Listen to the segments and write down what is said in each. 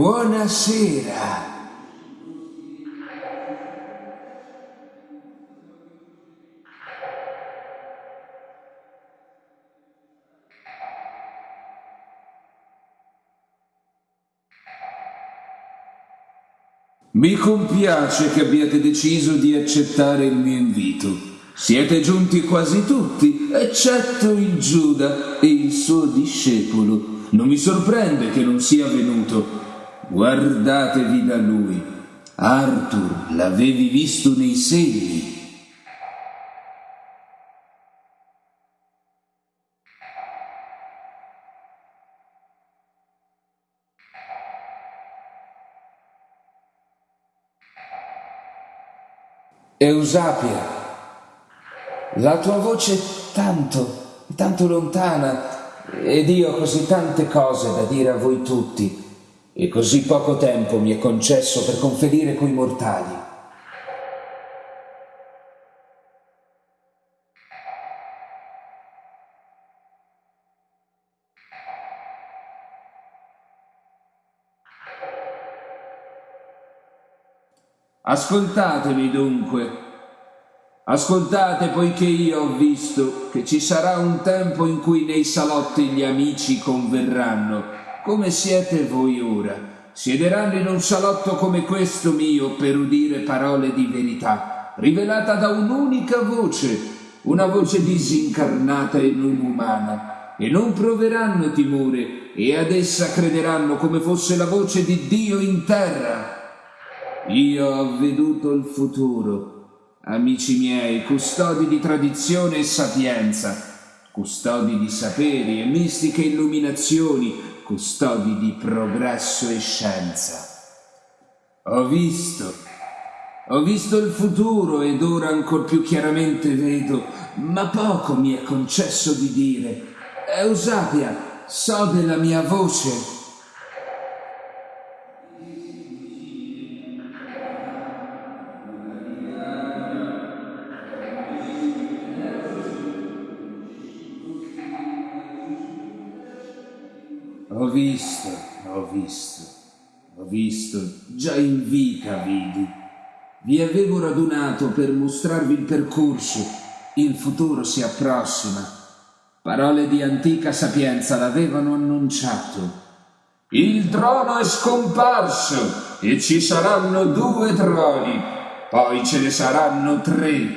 Buonasera. Mi compiace che abbiate deciso di accettare il mio invito. Siete giunti quasi tutti, eccetto il Giuda e il suo discepolo. Non mi sorprende che non sia venuto. Guardatevi da lui. Arthur, l'avevi visto nei segni. Eusapia, la tua voce è tanto, tanto lontana ed io ho così tante cose da dire a voi tutti e così poco tempo mi è concesso per conferire coi mortali. Ascoltatemi dunque, ascoltate poiché io ho visto che ci sarà un tempo in cui nei salotti gli amici converranno, come siete voi ora. Siederanno in un salotto come questo mio per udire parole di verità, rivelata da un'unica voce, una voce disincarnata e non umana, e non proveranno timore, e ad essa crederanno come fosse la voce di Dio in terra io ho veduto il futuro, amici miei, custodi di tradizione e sapienza, custodi di saperi e mistiche illuminazioni, custodi di progresso e scienza. Ho visto, ho visto il futuro ed ora ancor più chiaramente vedo, ma poco mi è concesso di dire. Eusapia, so della mia voce Ho visto, ho visto, ho visto, già in vita vidi. Vi avevo radunato per mostrarvi il percorso, il futuro si approssima. Parole di antica sapienza l'avevano annunciato. Il trono è scomparso e ci saranno due troni, poi ce ne saranno tre.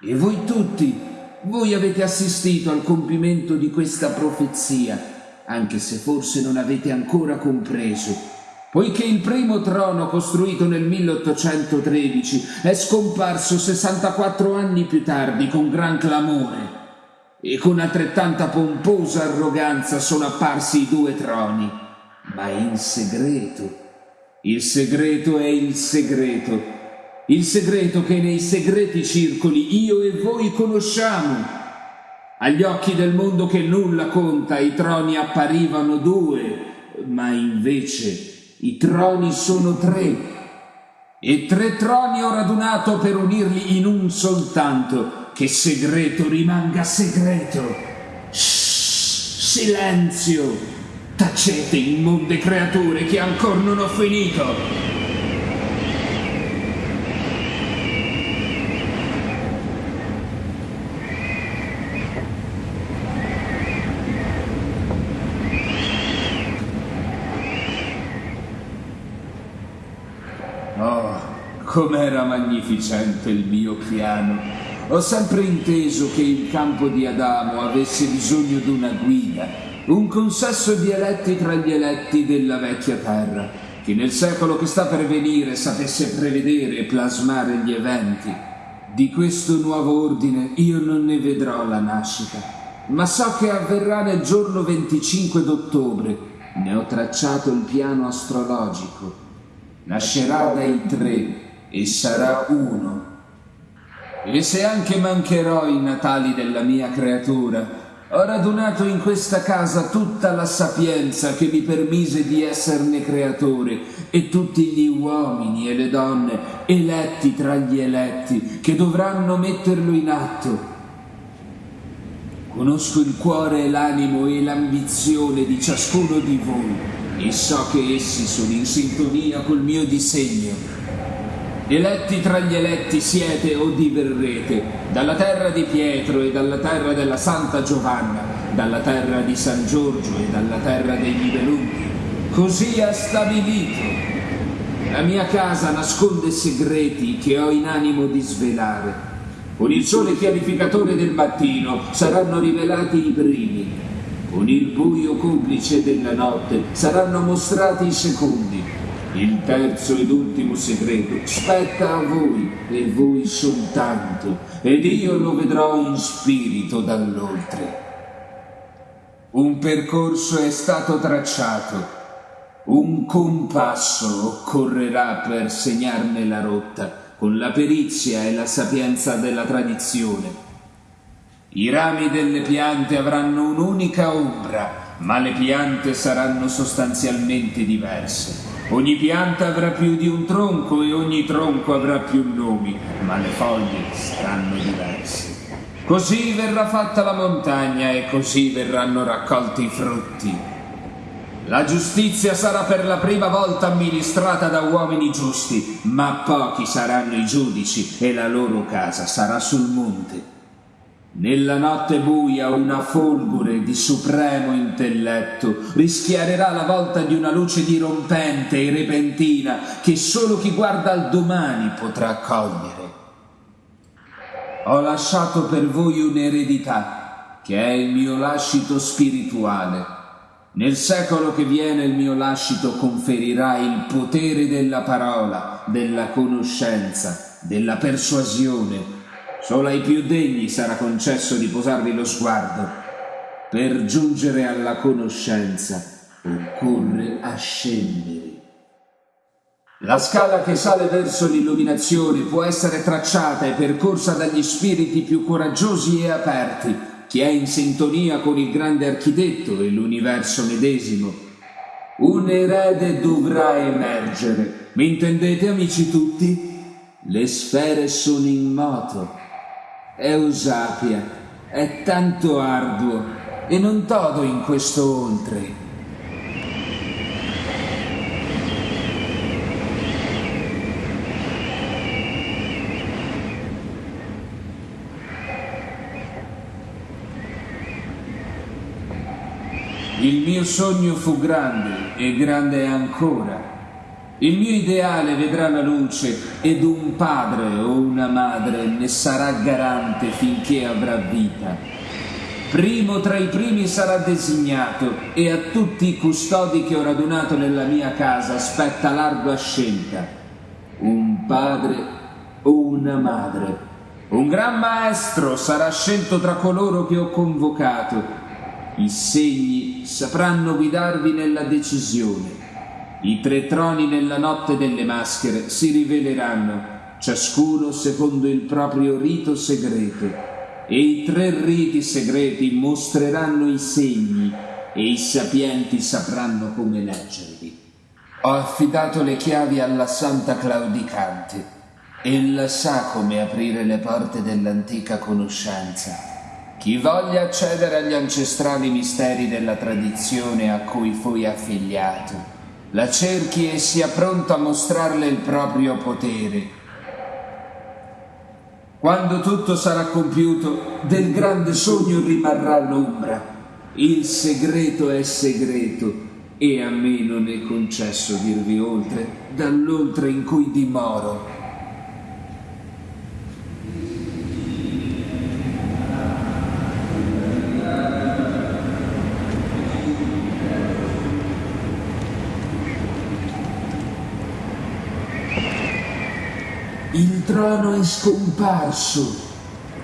E voi tutti, voi avete assistito al compimento di questa profezia anche se forse non avete ancora compreso, poiché il primo trono costruito nel 1813 è scomparso 64 anni più tardi con gran clamore e con altrettanta pomposa arroganza sono apparsi i due troni, ma in segreto. Il segreto è il segreto, il segreto che nei segreti circoli io e voi conosciamo agli occhi del mondo che nulla conta i troni apparivano due, ma invece i troni sono tre. E tre troni ho radunato per unirli in un soltanto, che segreto rimanga segreto. Shh, silenzio! Tacete, immonde creature, che ancora non ho finito! Com'era magnificente il mio piano. Ho sempre inteso che il campo di Adamo avesse bisogno di una guida, un consesso di eletti tra gli eletti della vecchia terra, che nel secolo che sta per venire sapesse prevedere e plasmare gli eventi. Di questo nuovo ordine io non ne vedrò la nascita, ma so che avverrà nel giorno 25 d'ottobre. Ne ho tracciato il piano astrologico. Nascerà dai tre e sarà uno. E se anche mancherò i natali della mia creatura, ho radunato in questa casa tutta la sapienza che mi permise di esserne creatore e tutti gli uomini e le donne eletti tra gli eletti che dovranno metterlo in atto. Conosco il cuore e l'animo e l'ambizione di ciascuno di voi e so che essi sono in sintonia col mio disegno. Eletti tra gli eletti siete o diverrete, dalla terra di Pietro e dalla terra della Santa Giovanna, dalla terra di San Giorgio e dalla terra dei Nibelunghi. Così ha stabilito. La mia casa nasconde segreti che ho in animo di svelare. Con il sole chiarificatore del mattino saranno rivelati i primi. Con il buio complice della notte saranno mostrati i secondi. Il terzo ed ultimo segreto spetta a voi e voi soltanto, ed io lo vedrò in spirito dall'oltre. Un percorso è stato tracciato, un compasso occorrerà per segnarne la rotta con la perizia e la sapienza della tradizione. I rami delle piante avranno un'unica ombra, ma le piante saranno sostanzialmente diverse. Ogni pianta avrà più di un tronco e ogni tronco avrà più nomi, ma le foglie saranno diverse. Così verrà fatta la montagna e così verranno raccolti i frutti. La giustizia sarà per la prima volta amministrata da uomini giusti, ma pochi saranno i giudici e la loro casa sarà sul monte. Nella notte buia una folgore di supremo intelletto rischiarerà la volta di una luce dirompente e repentina che solo chi guarda al domani potrà cogliere. Ho lasciato per voi un'eredità che è il mio lascito spirituale nel secolo che viene il mio lascito conferirà il potere della parola, della conoscenza, della persuasione. Solo ai più degni sarà concesso di posarvi lo sguardo. Per giungere alla conoscenza occorre ascendere. La scala che sale verso l'illuminazione può essere tracciata e percorsa dagli spiriti più coraggiosi e aperti chi è in sintonia con il grande architetto e l'universo medesimo. Un erede dovrà emergere. Mi intendete, amici tutti? Le sfere sono in moto. Eusapia, è tanto arduo e non todo in questo oltre. Il mio sogno fu grande e grande è ancora. Il mio ideale vedrà la luce ed un padre o una madre ne sarà garante finché avrà vita. Primo tra i primi sarà designato e a tutti i custodi che ho radunato nella mia casa spetta l'ardua scelta. Un padre o una madre. Un gran maestro sarà scelto tra coloro che ho convocato i segni sapranno guidarvi nella decisione. I tre troni nella notte delle maschere si riveleranno, ciascuno secondo il proprio rito segreto, e i tre riti segreti mostreranno i segni e i sapienti sapranno come leggerli. Ho affidato le chiavi alla Santa Claudicante. Ella sa come aprire le porte dell'antica conoscenza chi voglia accedere agli ancestrali misteri della tradizione a cui fui affiliato, la cerchi e sia pronto a mostrarle il proprio potere. Quando tutto sarà compiuto, del grande sogno rimarrà l'ombra. Il segreto è segreto e a me non è concesso dirvi oltre, dall'oltre in cui dimoro. Il trono è scomparso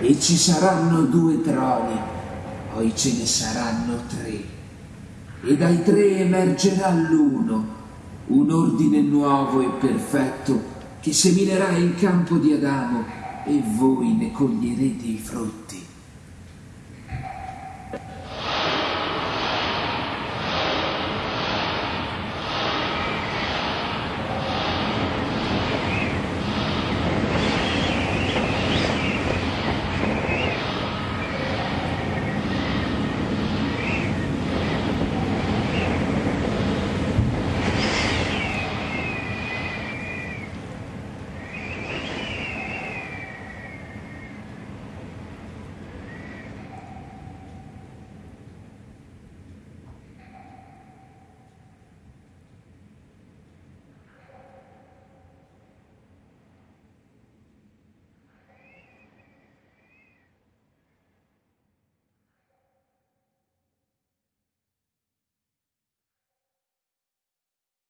e ci saranno due troni, poi ce ne saranno tre. E dai tre emergerà l'uno, un ordine nuovo e perfetto che seminerà il campo di Adamo e voi ne coglierete i frutti.